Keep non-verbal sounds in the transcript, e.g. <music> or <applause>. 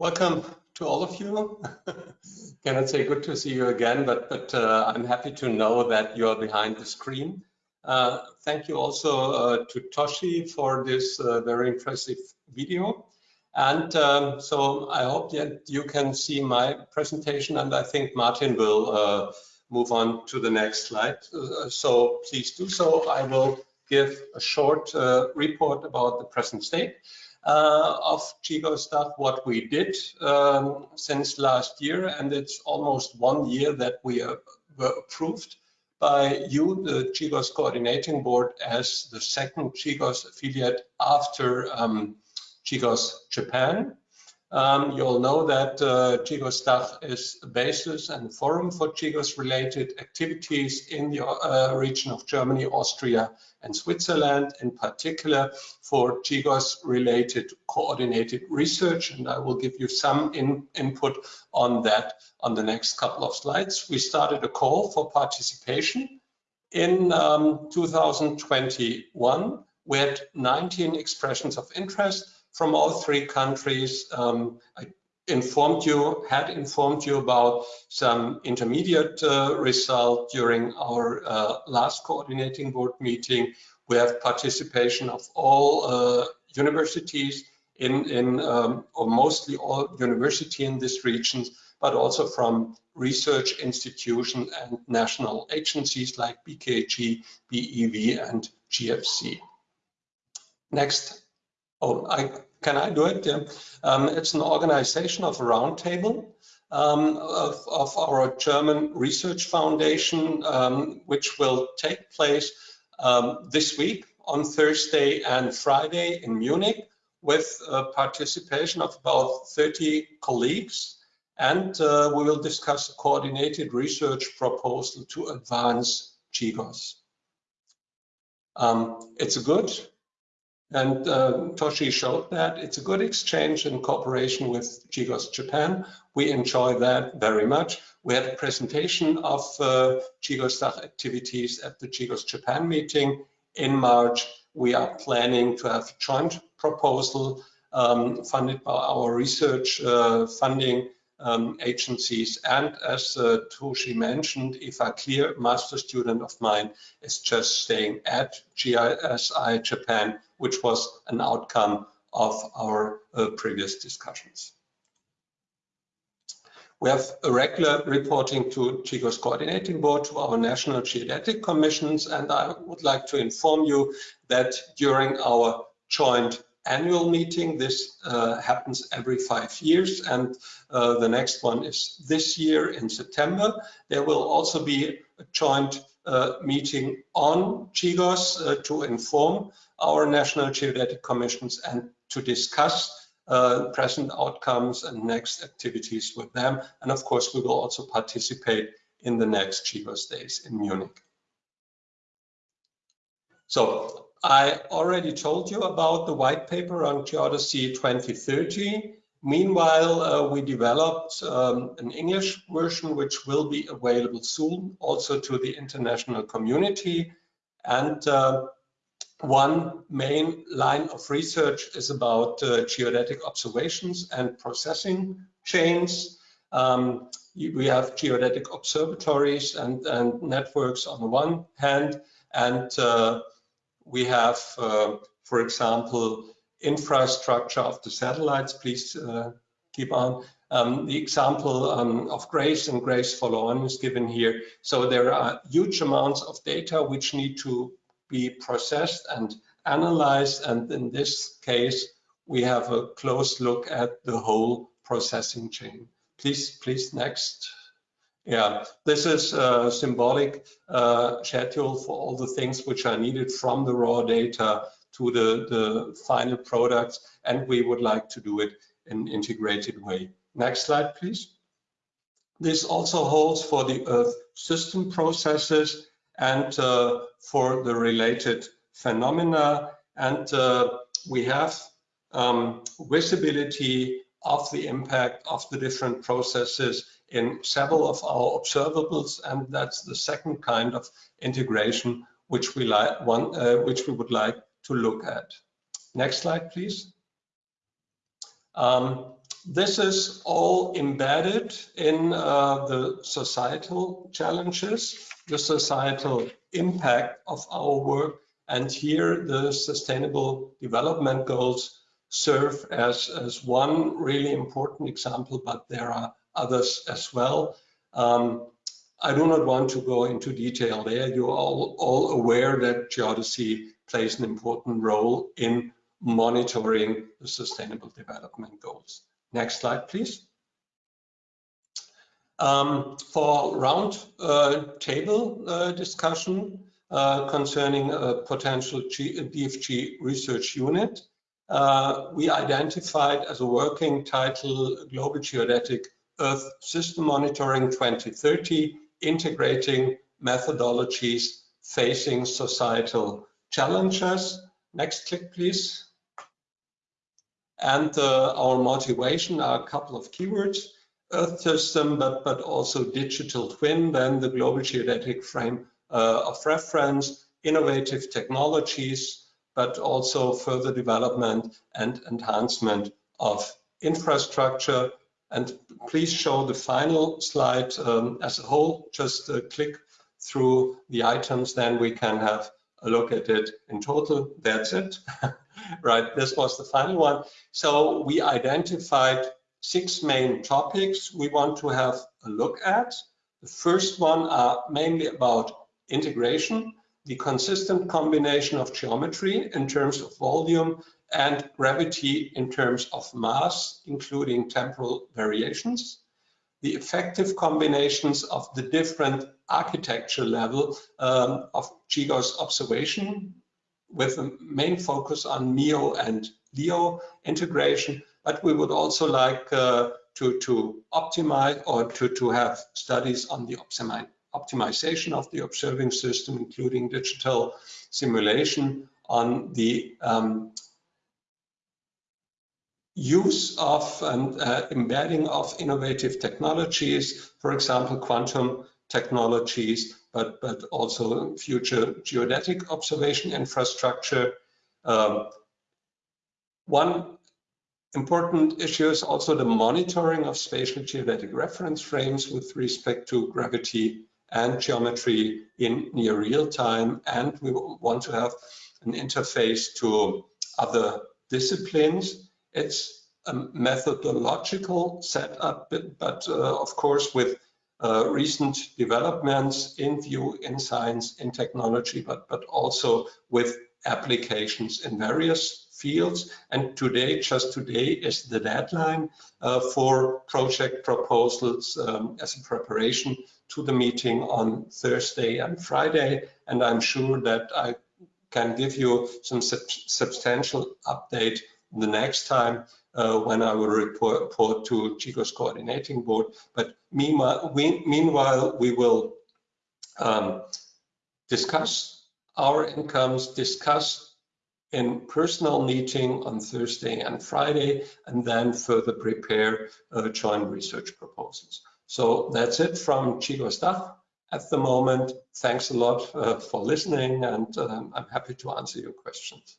Welcome to all of you. <laughs> Cannot say good to see you again, but, but uh, I'm happy to know that you are behind the screen. Uh, thank you also uh, to Toshi for this uh, very impressive video. And um, so I hope that you can see my presentation and I think Martin will uh, move on to the next slide. Uh, so please do so. I will give a short report about the present state uh, of stuff, what we did um, since last year, and it's almost one year that we are, were approved by you, the GGOS Coordinating Board, as the second GGOS affiliate after um, GGOS Japan. Um, you all know that uh, GGOS DACH is a basis and forum for GGOS related activities in the uh, region of Germany, Austria, and Switzerland, in particular for GGOS related coordinated research. And I will give you some in, input on that on the next couple of slides. We started a call for participation in um, 2021. We had 19 expressions of interest from all three countries. Um, I informed you, had informed you about some intermediate uh, result during our uh, last coordinating board meeting. We have participation of all uh, universities in, in um, or mostly all university in this region, but also from research institutions and national agencies like BKG, BEV, and GFZ. Next Oh, I, can I do it? Yeah. Um, it's an organization of a roundtable um, of, of, our German Research Foundation, um, which will take place um, this week on Thursday and Friday in Munich with participation of about 30 colleagues. And uh, we will discuss a coordinated research proposal to advance GGOS. Um, it's a good and uh, Toshi showed that it's a good exchange in cooperation with GGOS Japan. We enjoy that very much. We had a presentation of uh, GGOS DACH activities at the GGOS Japan meeting in March. We are planning to have a joint proposal um, funded by our research uh, funding um, agencies. And as uh, Toshi mentioned, if a clear master student of mine is just staying at GSI Japan, which was an outcome of our uh, previous discussions. We have a regular reporting to GGOS Coordinating Board, to our national geodetic commissions, and I would like to inform you that during our joint annual meeting. This uh, happens every five years, and uh, the next one is this year in September. There will also be a joint uh, meeting on GGOS uh, to inform our national geodetic commissions and to discuss uh, present outcomes and next activities with them. And of course, we will also participate in the next GGOS days in Munich. So I already told you about the white paper on Geodesy 2030. Meanwhile, uh, we developed um, an English version which will be available soon also to the international community. And uh, one main line of research is about uh, geodetic observations and processing chains. Um, we have geodetic observatories and, and, networks on the one hand, and uh, we have, uh, for example, infrastructure of the satellites. Please uh, keep on. Um, the example um, of GRACE and GRACE follow-on is given here. So there are huge amounts of data which need to be processed and analyzed. And in this case, we have a close look at the whole processing chain. Please, please, next. Yeah, this is a symbolic uh, schedule for all the things which are needed from the raw data to the, the final products, and we would like to do it in an integrated way. Next slide, please. This also holds for the Earth system processes and uh, for the related phenomena. And uh, we have um, visibility of the impact of the different processes in several of our observables, and that's the second kind of integration which we like one uh, which we would like to look at. Next slide, please. Um, this is all embedded in uh, the societal challenges, the societal impact of our work, and here the sustainable development goals serve as, as one really important example, but there are others as well. Um, I do not want to go into detail there. You're all, all aware that geodesy plays an important role in monitoring the sustainable development goals. Next slide, please. Um, for round uh, table uh, discussion uh, concerning a potential G DFG research unit, uh, we identified as a working title Global Geodetic Earth System Monitoring 2030, integrating methodologies facing societal challenges. Next click, please. And uh, our motivation are a couple of keywords, Earth system, but, but also digital twin, then the global geodetic frame uh, of reference, innovative technologies, but also further development and enhancement of infrastructure. And please show the final slide um, as a whole. Just uh, click through the items, then we can have a look at it in total. That's it. <laughs> right, this was the final one. So we identified six main topics we want to have a look at. The first one are mainly about integration, the consistent combination of geometry in terms of volume and gravity in terms of mass, including temporal variations, the effective combinations of the different architecture level um, of GGOS observation with a main focus on MEO and LEO integration, but we would also like uh, to, to optimize or to, to have studies on the optimization of the observing system, including digital simulation on the um, use of and uh, embedding of innovative technologies, for example, quantum technologies, but, but also future geodetic observation infrastructure. Um, one important issue is also the monitoring of spatial geodetic reference frames with respect to gravity and geometry in near real time. And we want to have an interface to other disciplines. It's a methodological setup, but, uh, of course with uh, recent developments in view in science, in technology, but, but also with applications in various fields. And today, just today, is the deadline uh, for project proposals um, as a preparation to the meeting on Thursday and Friday. And I'm sure that I can give you some sub substantial update the next time uh, when I will report, report to GGOS coordinating board. But meanwhile, we, meanwhile, we will um, discuss our incomes, discuss in personal meeting on Thursday and Friday, and then further prepare uh, joint research proposals. So that's it from GGOS staff at the moment. Thanks a lot uh, for listening, and um, I'm happy to answer your questions.